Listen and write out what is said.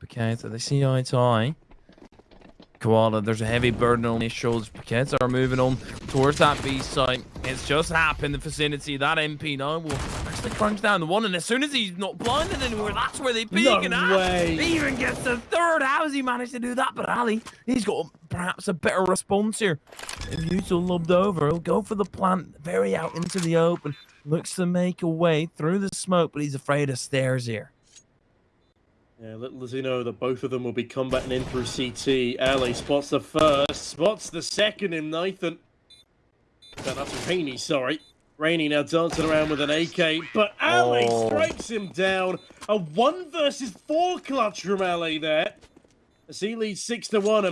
with Paqueta. They see eye to eye. Koala, there's a heavy burden on his shoulders. Paqueta are moving on towards that B site. It's just happened in the vicinity. That MP9 will actually crunch down the one, and as soon as he's not blinded anymore, that's where they peek. No and way. He even gets the third. How has he managed to do that? But Ali, he's got perhaps a better response here. If you still lobbed over, he'll go for the plant very out into the open. Looks to make a way through the smoke, but he's afraid of stairs here. Yeah, little does he know that both of them will be combating in through CT. LA spots the first, spots the second in Nathan. No, that's Rainy, sorry. Rainy now dancing around with an AK, but LA Oh. strikes him down. A one versus four clutch from LA there. As he leads six to one